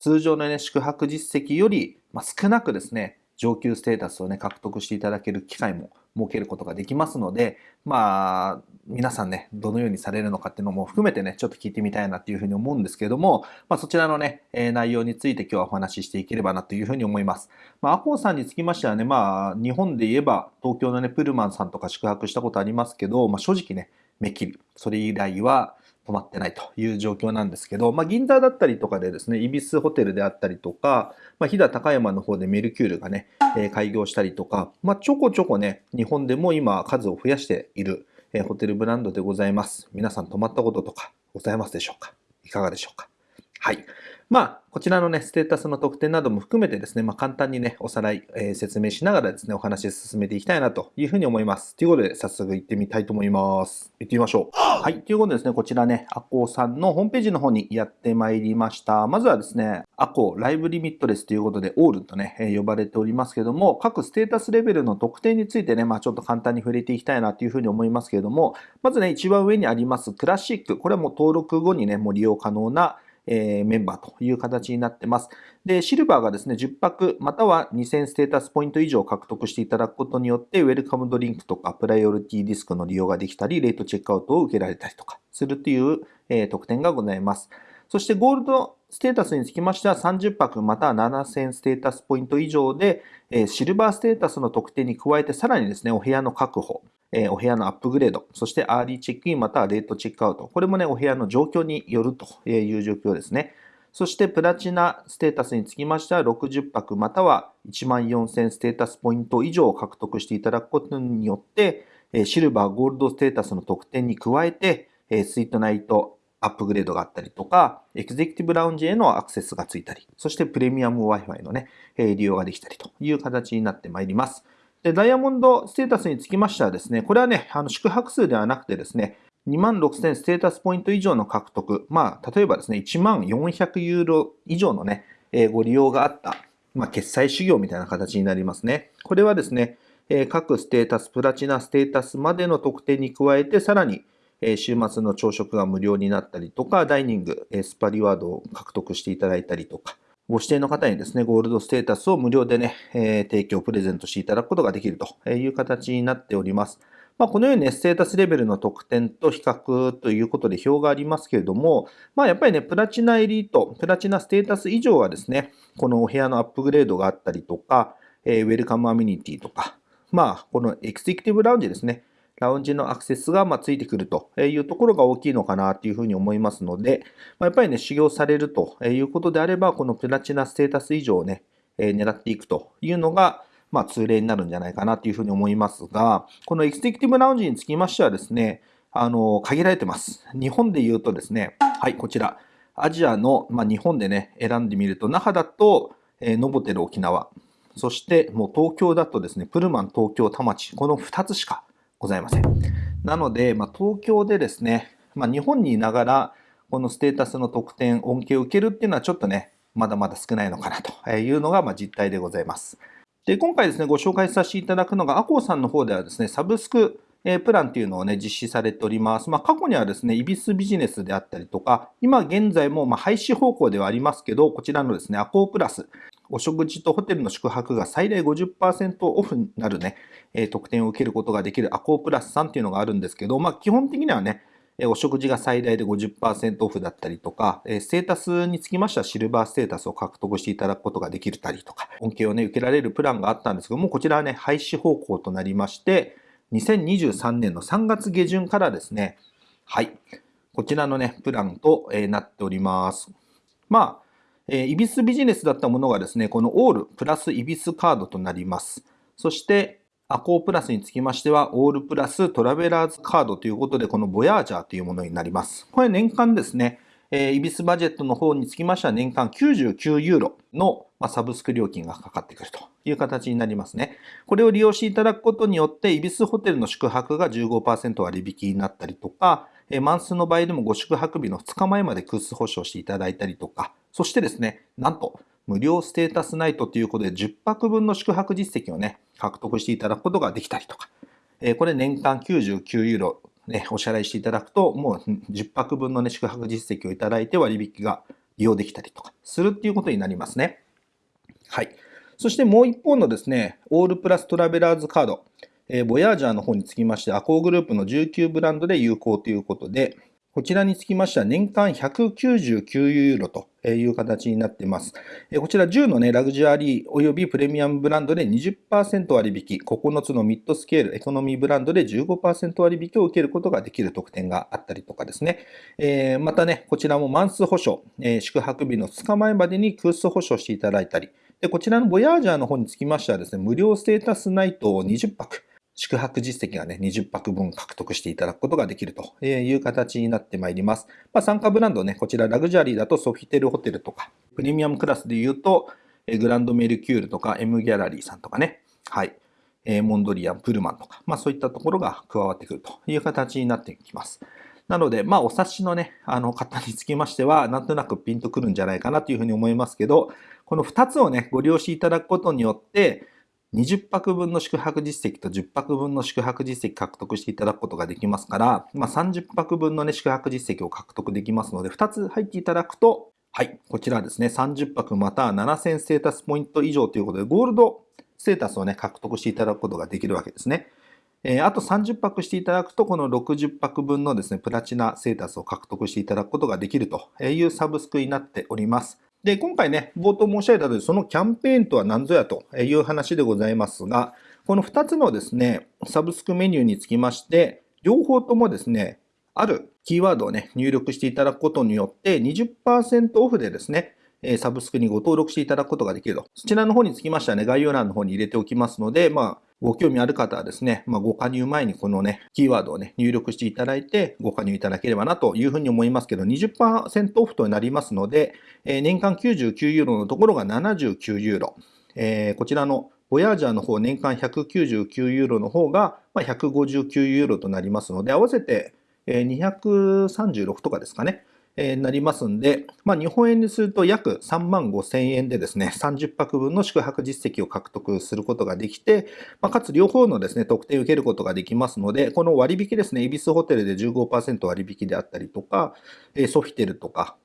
通常のね、宿泊実績より、まあ、少なくですね、上級ステータスをね、獲得していただける機会も設けることができますので、まあ、皆さんね、どのようにされるのかっていうのも含めてね、ちょっと聞いてみたいなっていうふうに思うんですけれども、まあ、そちらのね、えー、内容について今日はお話ししていければなというふうに思います。まあ、アコーさんにつきましてはね、まあ、日本で言えば東京のね、プルマンさんとか宿泊したことありますけど、まあ、正直ね、めっきり、それ以来は、止まってないという状況なんですけど、まあ、銀座だったりとかでですね、イビスホテルであったりとか、まあ、飛騨高山の方でメルキュールがね、えー、開業したりとか、まあ、ちょこちょこね、日本でも今数を増やしている、えー、ホテルブランドでございます。皆さん泊まったこととかございますでしょうか？いかがでしょうか？はい。まあ、こちらのね、ステータスの特典なども含めてですね、まあ、簡単にね、おさらい、えー、説明しながらですね、お話進めていきたいなというふうに思います。ということで、早速行ってみたいと思います。行ってみましょう。はい。ということでですね、こちらね、アコーさんのホームページの方にやってまいりました。まずはですね、アコーライブリミットレスということで、オールとね、えー、呼ばれておりますけども、各ステータスレベルの特典についてね、まあ、ちょっと簡単に触れていきたいなというふうに思いますけれども、まずね、一番上にありますクラシック。これはもう登録後にね、もう利用可能なえー、メンバーという形になってます。で、シルバーがですね、10泊または2000ステータスポイント以上獲得していただくことによって、ウェルカムドリンクとかプライオリティディスクの利用ができたり、レートチェックアウトを受けられたりとかするという、え、特典がございます。そしてゴールドステータスにつきましては30泊または7000ステータスポイント以上で、えシルバーステータスの特典に加えてさらにですね、お部屋の確保、えお部屋のアップグレード、そしてアーリーチェックインまたはレートチェックアウト。これもね、お部屋の状況によるという状況ですね。そしてプラチナステータスにつきましては60泊または1万4000ステータスポイント以上を獲得していただくことによって、シルバー、ゴールドステータスの特典に加えて、スイートナイトアップグレードがあったりとか、エグゼクティブラウンジへのアクセスがついたり、そしてプレミアム Wi-Fi のね、利用ができたりという形になってまいります。で、ダイヤモンドステータスにつきましてはですね、これはね、あの宿泊数ではなくてですね、2万6000ステータスポイント以上の獲得、まあ、例えばですね、1万400ユーロ以上のね、えー、ご利用があった、まあ、決済修行みたいな形になりますね。これはですね、えー、各ステータス、プラチナステータスまでの特典に加えて、さらに、えー、週末の朝食が無料になったりとか、ダイニング、え、スパリワードを獲得していただいたりとか、ご指定の方にですね、ゴールドステータスを無料でね、えー、提供、プレゼントしていただくことができるという形になっております。まあ、このようにね、ステータスレベルの特典と比較ということで表がありますけれども、まあ、やっぱりね、プラチナエリート、プラチナステータス以上はですね、このお部屋のアップグレードがあったりとか、えー、ウェルカムアミニティとか、まあ、このエグゼクティブラウンジですね、ラウンジのアクセスがまついてくるというところが大きいのかなというふうに思いますので、ま、やっぱりね、修行されるということであれば、このプラチナステータス以上をね、え狙っていくというのが、まあ、通例になるんじゃないかなというふうに思いますが、このエクセクティブラウンジにつきましてはですね、あの、限られてます。日本で言うとですね、はい、こちら、アジアの、まあ、日本でね、選んでみると、那覇だと、えー、ノボテル沖縄、そしてもう東京だとですね、プルマン東京田町、この2つしかございません。なので、まあ、東京でですね、まあ、日本にいながら、このステータスの特典、恩恵を受けるっていうのはちょっとね、まだまだ少ないのかなというのがま実態でございます。で、今回ですね、ご紹介させていただくのが、アコーさんの方ではですね、サブスクプランっていうのをね、実施されております。まあ、過去にはですね、イビスビジネスであったりとか、今現在もま廃止方向ではありますけど、こちらのですね、アコープラス、お食事とホテルの宿泊が最大50%オフになるね、え特典を受けることができるアコープラスさんっていうのがあるんですけど、まあ、基本的にはね、えお食事が最大で50%オフだったりとか、えステータスにつきましてはシルバーステータスを獲得していただくことができたりとか、恩恵をね、受けられるプランがあったんですけども、こちらはね、廃止方向となりまして、2023年の3月下旬からですね、はい、こちらのね、プランとえなっております。まあ、えイビスビジネスだったものがですね、このオールプラスイビスカードとなります。そして、アコープラスにつきましては、オールプラストラベラーズカードということで、このボヤージャーというものになります。これ年間ですね、えー、イビスバジェットの方につきましては年間99ユーロの、まあ、サブスク料金がかかってくるという形になりますね。これを利用していただくことによって、イビスホテルの宿泊が15%割引になったりとか、えー、マンスの場合でもご宿泊日の2日前まで空室保証していただいたりとか、そしてですね、なんと無料ステータスナイトということで10泊分の宿泊実績をね、獲得していただくことができたりとか、えこれ年間99ユーロ、ね、お支払いしていただくと、もう10泊分の、ね、宿泊実績をいただいて割引が利用できたりとかするっていうことになりますね。はい。そしてもう一方のですね、オールプラストラベラーズカード、えー、ボヤージャーの方につきまして、アコーグループの19ブランドで有効ということで、こちらにつきましては年間199ユーロという形になっています。こちら10の、ね、ラグジュアリー及びプレミアムブランドで20%割引、9つのミッドスケール、エコノミーブランドで15%割引を受けることができる特典があったりとかですねえ。またね、こちらもマンス保証え、宿泊日の2日前までに空室保証していただいたり、でこちらのボヤージャーの方につきましてはですね、無料ステータスナイトを20泊、宿泊実績がね、20泊分獲得していただくことができるという形になってまいります。まあ、参加ブランドね、こちらラグジュアリーだとソフィテルホテルとか、プレミアムクラスで言うと、グランドメルキュールとか M ギャラリーさんとかね、はい、モンドリアン、プルマンとか、まあそういったところが加わってくるという形になってきます。なので、まあ、お察しのね、あの方につきましては、なんとなくピンとくるんじゃないかなというふうに思いますけど、この2つをね、ご利用しいただくことによって、20泊分の宿泊実績と10泊分の宿泊実績獲得していただくことができますから、まあ、30泊分の、ね、宿泊実績を獲得できますので、2つ入っていただくと、はい、こちらですね、30泊または7000ステータスポイント以上ということで、ゴールドステータスをね、獲得していただくことができるわけですね。えー、あと30泊していただくと、この60泊分のですね、プラチナステータスを獲得していただくことができるというサブスクになっております。で、今回ね、冒頭申し上げた通り、そのキャンペーンとは何ぞやという話でございますが、この2つのですね、サブスクメニューにつきまして、両方ともですね、あるキーワードをね、入力していただくことによって20%オフでですね、サブスクにご登録していただくことができると。そちらの方につきましてはね、概要欄の方に入れておきますので、まあ、ご興味ある方はですね、まあ、ご加入前にこのね、キーワードをね、入力していただいて、ご加入いただければなというふうに思いますけど、20%オフとなりますので、えー、年間99ユーロのところが79ユーロ。えー、こちらのボヤージャーの方、年間199ユーロの方が159ユーロとなりますので、合わせて236とかですかね。えなりますんで、まあ、日本円にすると約3万5千円でですね、30泊分の宿泊実績を獲得することができて、まあ、かつ両方のですね、特典を受けることができますので、この割引ですね、恵比寿ホテルで15%割引であったりとか、ソフィテルとか、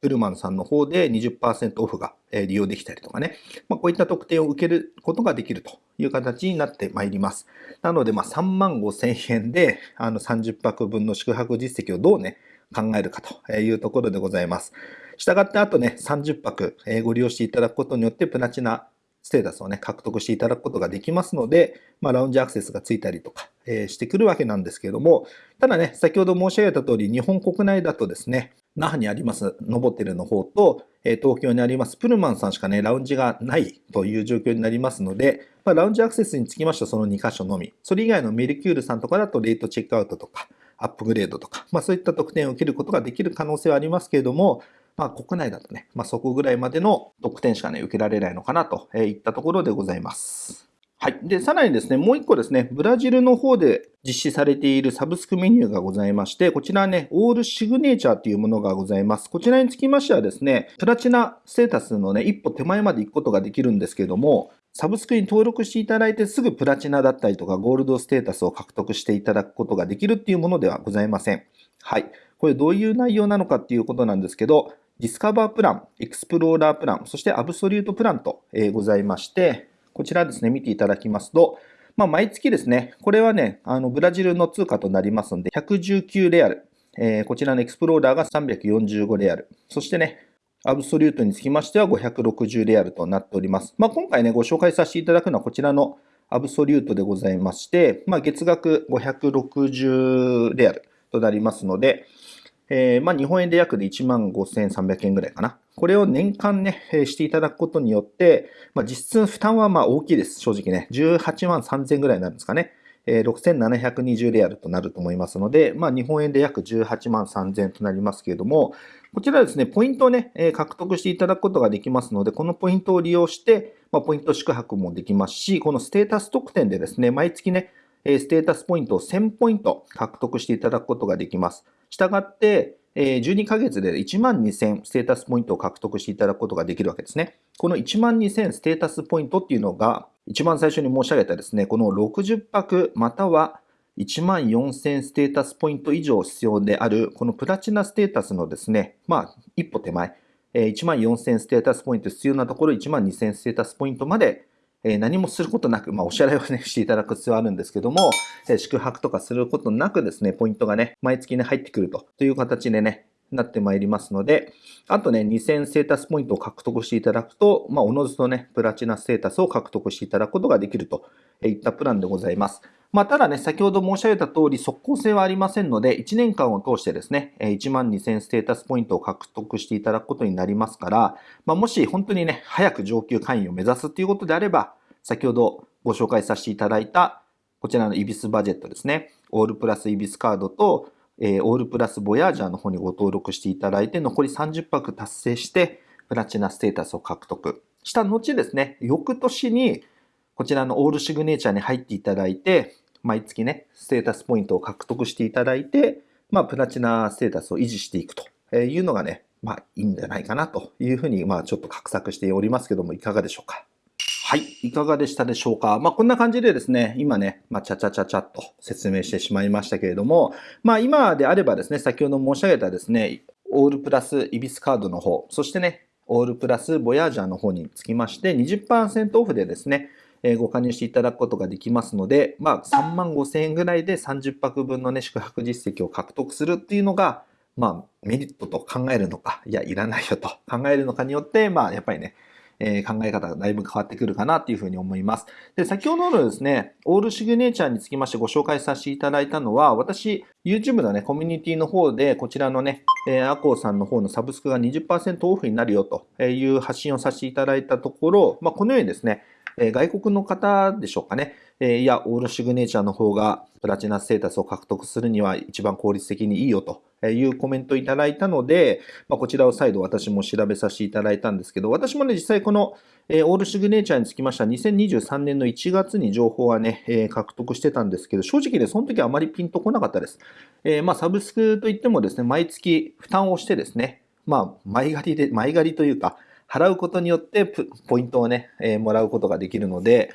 ウルマンさんの方で20%オフが利用できたりとかね、まあ、こういった特典を受けることができるという形になってまいります。なので、まあ、3万5千円であの30泊分の宿泊実績をどうね、考えるかというところでございます。したがってあとね、30泊ご利用していただくことによってプラチナステータスをね、獲得していただくことができますので、まあ、ラウンジアクセスがついたりとか、えー、してくるわけなんですけれども、ただね、先ほど申し上げた通り、日本国内だとですね、那覇にありますノボテルの方と、えー、東京にありますプルマンさんしかね、ラウンジがないという状況になりますので、まあ、ラウンジアクセスにつきましてはその2箇所のみ。それ以外のメルキュールさんとかだとレートチェックアウトとか、アップグレードとか、まあ、そういった特典を受けることができる可能性はありますけれども、まあ、国内だとね、まあ、そこぐらいまでの特典しかね、受けられないのかなといったところでございます。はい。で、さらにですね、もう一個ですね、ブラジルの方で実施されているサブスクメニューがございまして、こちらね、オールシグネチャーというものがございます。こちらにつきましてはですね、プラチナステータスのね、一歩手前まで行くことができるんですけども、サブスクに登録していただいてすぐプラチナだったりとかゴールドステータスを獲得していただくことができるっていうものではございません。はい。これどういう内容なのかっていうことなんですけど、ディスカバープラン、エクスプローラープラン、そしてアブソリュートプランと、えございまして、こちらですね、見ていただきますと、まあ、毎月ですね、これはね、あのブラジルの通貨となりますので、119レアル、えー、こちらのエクスプローラーが345レアル、そしてね、アブソリュートにつきましては560レアルとなっております。まあ、今回ね、ご紹介させていただくのはこちらのアブソリュートでございまして、まあ、月額560レアルとなりますので、えー、まあ、日本円で約で1万5300円ぐらいかな。これを年間ね、していただくことによって、まあ、実質負担はまあ大きいです。正直ね。18万3000円ぐらいになるんですかね。えー、6720レアルとなると思いますので、まあ、日本円で約18万3000円となりますけれども、こちらですね、ポイントをね、え、獲得していただくことができますので、このポイントを利用して、まあ、ポイント宿泊もできますし、このステータス特典でですね、毎月ね、ステータスポイントを1000ポイント獲得していただくことができます。したがって、12ヶ月で1万2000ステータスポイントを獲得していただくことができるわけですね。この1万2000ステータスポイントっていうのが、一番最初に申し上げたですね、この60泊または1万4000ステータスポイント以上必要である、このプラチナステータスのですね、まあ、一歩手前、え1万4000ステータスポイント必要なところ1万2000ステータスポイントまでえ何もすることなく、まあ、お支払いをね、していただく必要はあるんですけども、え宿泊とかすることなくですね、ポイントがね、毎月ね、入ってくるという形でね、なってまいりますので、あとね、2000ステータスポイントを獲得していただくと、まあ、おのずとね、プラチナステータスを獲得していただくことができるといったプランでございます。まあ、ただね、先ほど申し上げた通り、速攻性はありませんので、1年間を通してですね、1万2000ステータスポイントを獲得していただくことになりますから、まあ、もし本当にね、早く上級会員を目指すということであれば、先ほどご紹介させていただいた、こちらのイビスバジェットですね、オールプラスイビスカードと、えー、オールプラスボヤージャーの方にご登録していただいて、残り30泊達成して、プラチナステータスを獲得。した後ですね、翌年に、こちらのオールシグネチャーに入っていただいて、毎月ね、ステータスポイントを獲得していただいて、まあ、プラチナステータスを維持していくというのがね、まあ、いいんじゃないかなというふうに、まあ、ちょっと画策しておりますけども、いかがでしょうか？はい。いかがでしたでしょうか？まあ、こんな感じでですね、今ね、まあ、ちゃちゃちゃちゃっと説明してしまいましたけれども、まあ、今であればですね、先ほど申し上げたですね、オールプラスイビスカードの方、そしてね、オールプラスボヤージャーの方につきまして20%オフでですね、えご加入していただくことができますので、まあ、3万5千円ぐらいで30泊分のね、宿泊実績を獲得するっていうのが、まあ、メリットと考えるのか、いや、いらないよと 考えるのかによって、まあ、やっぱりね、え考え方がだいぶ変わってくるかなっていうふうに思います。で、先ほどのですね、オールシグネチャーにつきましてご紹介させていただいたのは、私、YouTube のね、コミュニティの方で、こちらのね、えー、アコーさんの方のサブスクが20%オフになるよという発信をさせていただいたところ、まあ、このようにですね、え外国の方でしょうかね、えいや、オールシグネチャーの方がプラチナステータスを獲得するには一番効率的にいいよというコメントをいただいたので、まあ、こちらを再度私も調べさせていただいたんですけど、私もね、実際この、えオールシグネチャーにつきましては2023年の1月に情報はね、え獲得してたんですけど、正直ね、その時はあまりピンとこなかったです。えー、まあ、サブスクといってもですね、毎月負担をしてですね、まあ、前借りで、前借りというか、払うことによってポイントをね、えー、もらうことができるので、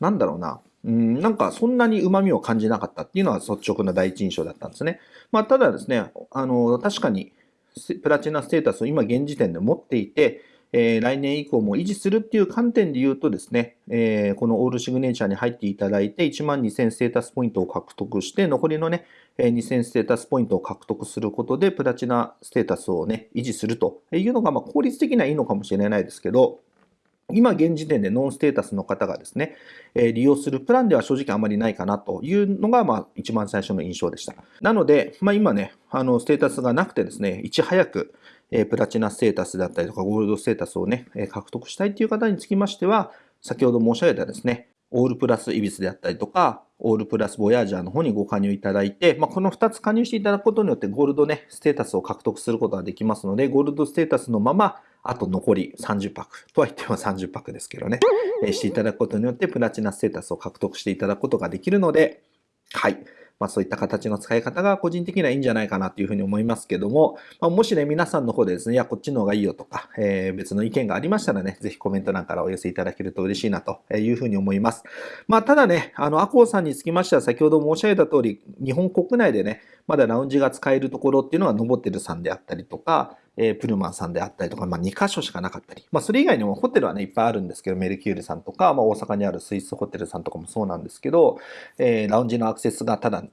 なんだろうな。うん、なんかそんなに旨味を感じなかったっていうのは率直な第一印象だったんですね。まあ、ただですね、あの、確かにプラチナステータスを今現時点で持っていて、えー、来年以降も維持するっていう観点で言うとですね、えー、このオールシグネチャーに入っていただいて、1万2000ステータスポイントを獲得して、残りのね、2000ステータスポイントを獲得することで、プラチナステータスをね、維持するというのが、まあ、効率的にはいいのかもしれないですけど、今現時点でノンステータスの方がですね、え利用するプランでは正直あまりないかなというのが、まあ、一番最初の印象でした。なので、まあ、今ね、あの、ステータスがなくてですね、いち早く、えプラチナステータスだったりとか、ゴールドステータスをね、え獲得したいという方につきましては、先ほど申し上げたですね、オールプラスイビスであったりとか、オールプラスボヤージャーの方にご加入いただいて、まあ、この2つ加入していただくことによってゴールドね、ステータスを獲得することができますので、ゴールドステータスのまま、あと残り30泊とは言っても30泊ですけどね、えしていただくことによってプラチナステータスを獲得していただくことができるので、はい。まあ、そういった形の使い方が個人的にはいいんじゃないかなというふうに思いますけども、まあ、もしね、皆さんの方でですね、いや、こっちの方がいいよとか、えー、別の意見がありましたらね、ぜひコメント欄からお寄せいただけると嬉しいなというふうに思います。まあ、ただね、あの、アコーさんにつきましては、先ほど申し上げた通り、日本国内でね、まだラウンジが使えるところっていうのは、ノボテルさんであったりとか、えー、プルマンさんであったりとか、まあ、2箇所しかなかったり、まあ、それ以外にもホテルはね、いっぱいあるんですけど、メルキュールさんとか、まあ、大阪にあるスイスホテルさんとかもそうなんですけど、えー、ラウンジのアクセスがただ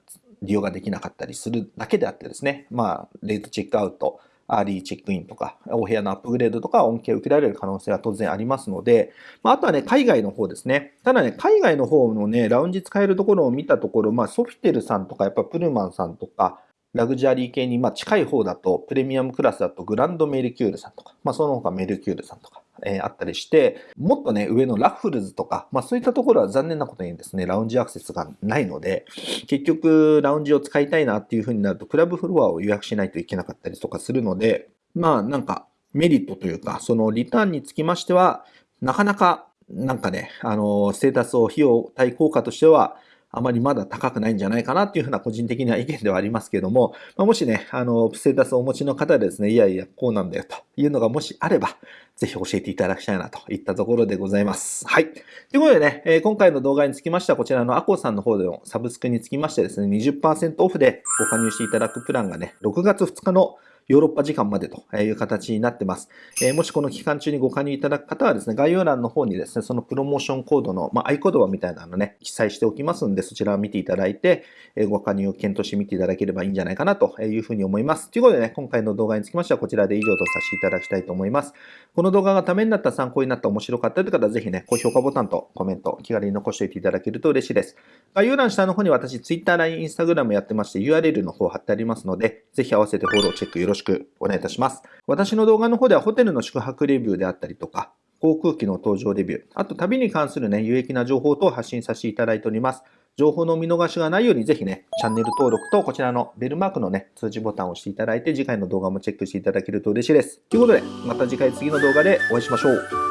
利用ができなかったりするだけであってですね、まあ、レートチェックアウト、アーリーチェックインとか、お部屋のアップグレードとか恩恵を受けられる可能性は当然ありますので、まあ、あとはね、海外の方ですね。ただね、海外の方のね、ラウンジ使えるところを見たところ、まあ、ソフィテルさんとか、やっぱプルマンさんとか、ラグジュアリー系にまあ近い方だと、プレミアムクラスだとグランドメルキュールさんとか、まあその他メルキュールさんとか、えー、あったりして、もっとね、上のラッフルズとか、まあそういったところは残念なことにですね、ラウンジアクセスがないので、結局ラウンジを使いたいなっていう風になると、クラブフロアを予約しないといけなかったりとかするので、まあなんかメリットというか、そのリターンにつきましては、なかなかなんかね、あの、ステータスを費用対効果としては、あまりまだ高くないんじゃないかなっていうふうな個人的には意見ではありますけども、まあ、もしね、あの、ステータスをお持ちの方でですね、いやいや、こうなんだよというのがもしあれば、ぜひ教えていただきたいなといったところでございます。はい。ということでね、えー、今回の動画につきましては、こちらのアコさんの方でのサブスクにつきましてですね、20%オフでご加入していただくプランがね、6月2日のヨーロッパ時間までという形になってます。え、もしこの期間中にご加入いただく方はですね、概要欄の方にですね、そのプロモーションコードの、まあ、合言葉みたいなのね、記載しておきますんで、そちらを見ていただいて、え、ご加入を検討してみていただければいいんじゃないかなというふうに思います。ということでね、今回の動画につきましてはこちらで以上とさせていただきたいと思います。この動画がためになった、参考になった、面白かったという方は、ぜひね、高評価ボタンとコメント、気軽に残しておいていただけると嬉しいです。概要欄下の方に私、Twitter、LINE、Instagram やってまして、URL の方貼ってありますので、ぜひ合わせてフォロー、チェックよろしくしくお願いいたします。私の動画の方ではホテルの宿泊レビューであったりとか、航空機の搭乗レビュー、あと旅に関するね、有益な情報等を発信させていただいております。情報の見逃しがないようにぜひね、チャンネル登録とこちらのベルマークのね、通知ボタンを押していただいて次回の動画もチェックしていただけると嬉しいです。ということで、また次回次の動画でお会いしましょう。